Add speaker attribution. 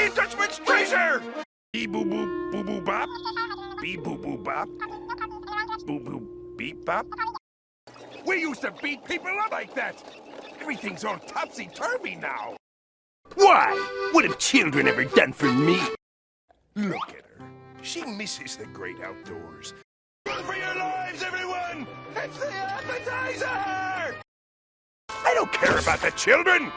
Speaker 1: Can't treasure! Bee boo boo boo boo bop. Bee boo boo bop. Boo boo beep bop. We used to beat people up like that. Everything's all topsy-turvy now. Why? What have children ever done for me? Look at her. She misses the great outdoors. Run for your lives, everyone! It's the appetizer! I don't care about the children!